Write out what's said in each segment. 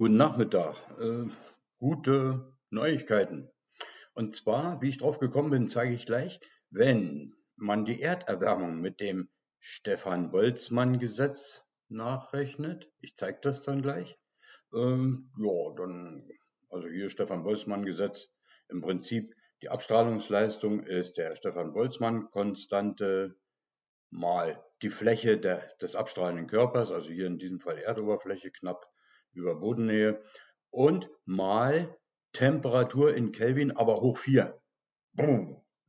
Guten Nachmittag. Äh, gute Neuigkeiten. Und zwar, wie ich drauf gekommen bin, zeige ich gleich, wenn man die Erderwärmung mit dem Stefan-Boltzmann-Gesetz nachrechnet, ich zeige das dann gleich, ähm, ja, dann, also hier Stefan-Boltzmann-Gesetz, im Prinzip die Abstrahlungsleistung ist der Stefan-Boltzmann-Konstante mal die Fläche der, des abstrahlenden Körpers, also hier in diesem Fall Erdoberfläche knapp über Bodennähe und mal Temperatur in Kelvin, aber hoch 4.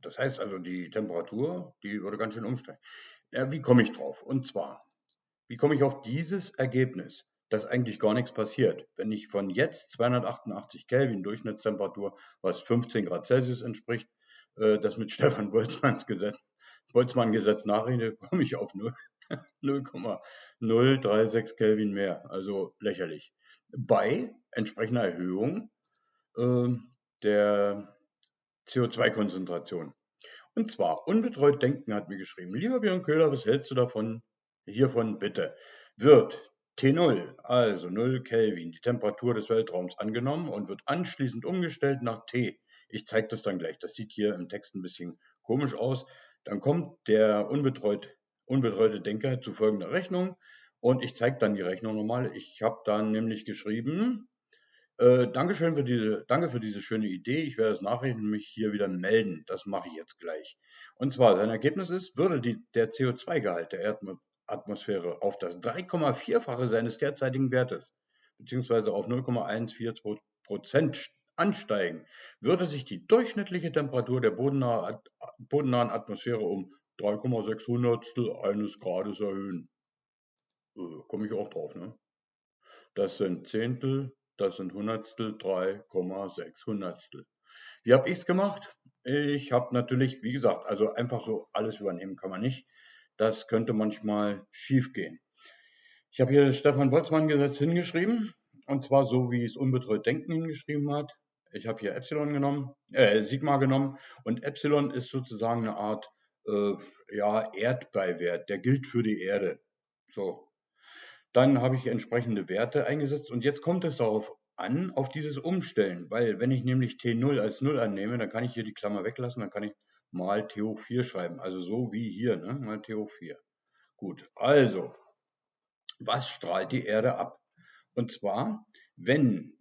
Das heißt also, die Temperatur, die würde ganz schön umsteigen. Ja, wie komme ich drauf? Und zwar, wie komme ich auf dieses Ergebnis, dass eigentlich gar nichts passiert? Wenn ich von jetzt 288 Kelvin Durchschnittstemperatur, was 15 Grad Celsius entspricht, äh, das mit Stefan Boltzmanns Gesetz, Boltzmann Gesetz nachrechne, komme ich auf 0. 0,036 Kelvin mehr, also lächerlich. Bei entsprechender Erhöhung äh, der CO2-Konzentration. Und zwar, unbetreut denken hat mir geschrieben, lieber Björn Köhler, was hältst du davon? Hiervon bitte. Wird T0, also 0 Kelvin, die Temperatur des Weltraums angenommen und wird anschließend umgestellt nach T. Ich zeige das dann gleich. Das sieht hier im Text ein bisschen komisch aus. Dann kommt der unbetreut unbetreute Denker zu folgender Rechnung. Und ich zeige dann die Rechnung nochmal. Ich habe dann nämlich geschrieben, äh, Dankeschön für diese, danke für diese schöne Idee. Ich werde es nachrechnen und mich hier wieder melden. Das mache ich jetzt gleich. Und zwar, sein Ergebnis ist, würde die, der CO2-Gehalt der Erdatmosphäre auf das 3,4-fache seines derzeitigen Wertes, beziehungsweise auf 0,142 Prozent ansteigen, würde sich die durchschnittliche Temperatur der bodennahen Atmosphäre um 3,6 Hundertstel eines Grades erhöhen. Äh, Komme ich auch drauf, ne? Das sind Zehntel, das sind Hundertstel, 3,6 Hundertstel. Wie habe ich es gemacht? Ich habe natürlich, wie gesagt, also einfach so alles übernehmen kann man nicht. Das könnte manchmal schief gehen. Ich habe hier das Stefan Boltzmann-Gesetz hingeschrieben, und zwar so, wie es unbetreut Denken hingeschrieben hat. Ich habe hier Epsilon genommen, äh, Sigma genommen, und Epsilon ist sozusagen eine Art äh, ja, Erdbeiwert, der gilt für die Erde. So. Dann habe ich entsprechende Werte eingesetzt und jetzt kommt es darauf an, auf dieses Umstellen, weil wenn ich nämlich T0 als 0 annehme, dann kann ich hier die Klammer weglassen, dann kann ich mal T hoch 4 schreiben, also so wie hier, ne? mal T hoch 4. Gut, also, was strahlt die Erde ab? Und zwar, wenn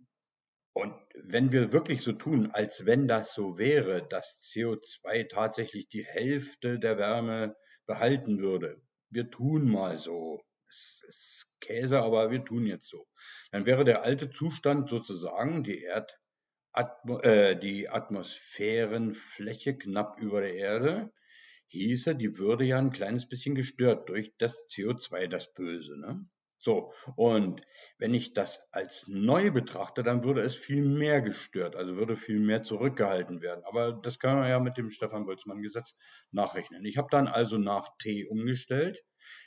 und wenn wir wirklich so tun, als wenn das so wäre, dass CO2 tatsächlich die Hälfte der Wärme behalten würde, wir tun mal so, es ist Käse, aber wir tun jetzt so, dann wäre der alte Zustand sozusagen die Erd Atmo äh, die Atmosphärenfläche knapp über der Erde, hieße, die würde ja ein kleines bisschen gestört durch das CO2, das Böse. Ne? So, und wenn ich das als neu betrachte, dann würde es viel mehr gestört, also würde viel mehr zurückgehalten werden. Aber das kann man ja mit dem Stefan Boltzmann-Gesetz nachrechnen. Ich habe dann also nach t umgestellt.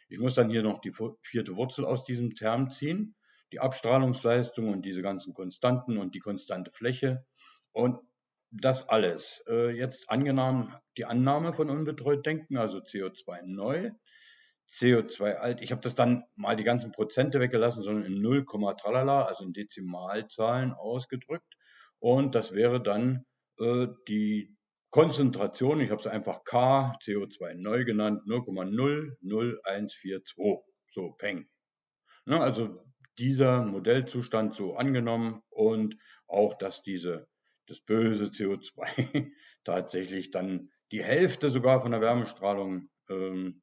Ich muss dann hier noch die vierte Wurzel aus diesem Term ziehen, die Abstrahlungsleistung und diese ganzen Konstanten und die konstante Fläche. Und das alles. Äh, jetzt angenommen die Annahme von unbetreut denken, also CO2 neu. CO2 alt. Ich habe das dann mal die ganzen Prozente weggelassen, sondern in 0, tralala, also in Dezimalzahlen ausgedrückt. Und das wäre dann äh, die Konzentration, ich habe es einfach K, CO2 neu genannt, 0,00142. So, peng. Ne, also dieser Modellzustand so angenommen und auch, dass diese, das böse CO2 tatsächlich dann die Hälfte sogar von der Wärmestrahlung ähm,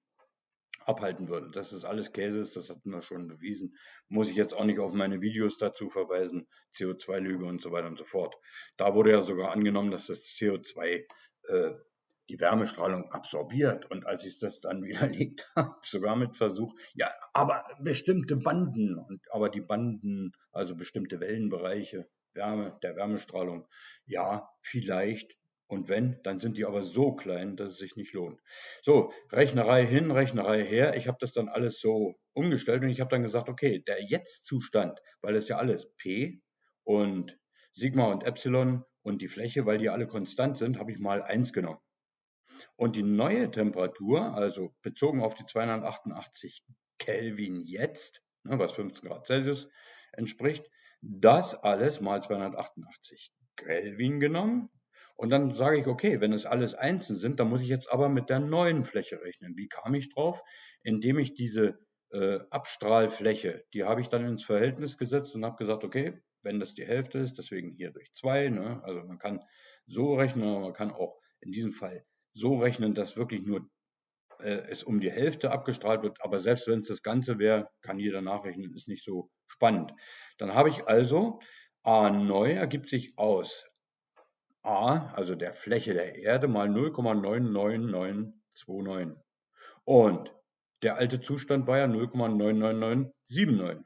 abhalten würde. Das alles Käse ist, das hatten wir schon bewiesen. Muss ich jetzt auch nicht auf meine Videos dazu verweisen, CO2-Lüge und so weiter und so fort. Da wurde ja sogar angenommen, dass das CO2 äh, die Wärmestrahlung absorbiert. Und als ich das dann widerlegt habe, sogar mit Versuch, ja, aber bestimmte Banden, und, aber die Banden, also bestimmte Wellenbereiche, Wärme, der Wärmestrahlung, ja, vielleicht und wenn, dann sind die aber so klein, dass es sich nicht lohnt. So, Rechnerei hin, Rechnerei her. Ich habe das dann alles so umgestellt und ich habe dann gesagt, okay, der Jetzt-Zustand, weil es ja alles P und Sigma und Epsilon und die Fläche, weil die alle konstant sind, habe ich mal 1 genommen. Und die neue Temperatur, also bezogen auf die 288 Kelvin jetzt, ne, was 15 Grad Celsius entspricht, Das alles mal 288 Kelvin genommen. Und dann sage ich, okay, wenn es alles einzeln sind, dann muss ich jetzt aber mit der neuen Fläche rechnen. Wie kam ich drauf? Indem ich diese äh, Abstrahlfläche, die habe ich dann ins Verhältnis gesetzt und habe gesagt, okay, wenn das die Hälfte ist, deswegen hier durch zwei. Ne? Also man kann so rechnen, aber man kann auch in diesem Fall so rechnen, dass wirklich nur äh, es um die Hälfte abgestrahlt wird. Aber selbst wenn es das Ganze wäre, kann jeder nachrechnen, ist nicht so spannend. Dann habe ich also A neu ergibt sich aus A, also der Fläche der Erde, mal 0,99929. Und der alte Zustand war ja 0,99979.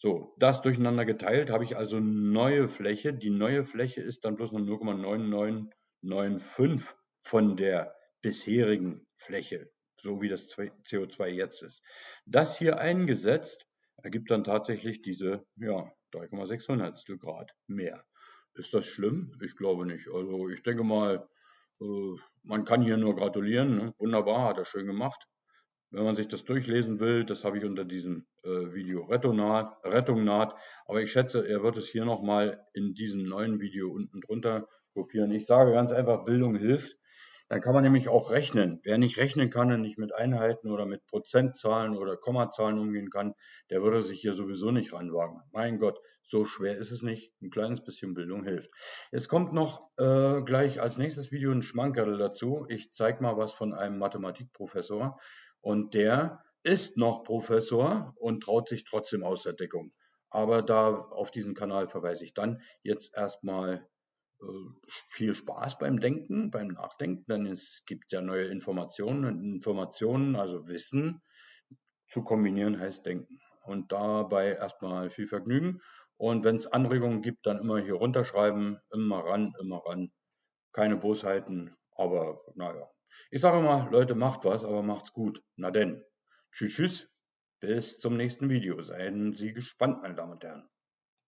So, das durcheinander geteilt habe ich also neue Fläche. Die neue Fläche ist dann bloß noch 0,9995 von der bisherigen Fläche, so wie das CO2 jetzt ist. Das hier eingesetzt ergibt dann tatsächlich diese ja, 3,6 Grad mehr. Ist das schlimm? Ich glaube nicht. Also ich denke mal, äh, man kann hier nur gratulieren. Ne? Wunderbar, hat er schön gemacht. Wenn man sich das durchlesen will, das habe ich unter diesem äh, Video Rettung naht, Rettung naht. Aber ich schätze, er wird es hier nochmal in diesem neuen Video unten drunter kopieren. Ich sage ganz einfach, Bildung hilft. Dann kann man nämlich auch rechnen. Wer nicht rechnen kann und nicht mit Einheiten oder mit Prozentzahlen oder Kommazahlen umgehen kann, der würde sich hier sowieso nicht ranwagen. Mein Gott, so schwer ist es nicht. Ein kleines bisschen Bildung hilft. Jetzt kommt noch äh, gleich als nächstes Video ein Schmankerl dazu. Ich zeige mal was von einem Mathematikprofessor. Und der ist noch Professor und traut sich trotzdem aus der Deckung. Aber da auf diesen Kanal verweise ich dann jetzt erstmal viel Spaß beim Denken, beim Nachdenken, denn es gibt ja neue Informationen und Informationen, also Wissen zu kombinieren heißt Denken. Und dabei erstmal viel Vergnügen. Und wenn es Anregungen gibt, dann immer hier runterschreiben, immer ran, immer ran. Keine Bosheiten, aber naja. Ich sage immer, Leute, macht was, aber macht's gut. Na denn. Tschüss, tschüss. Bis zum nächsten Video. Seien Sie gespannt, meine Damen und Herren.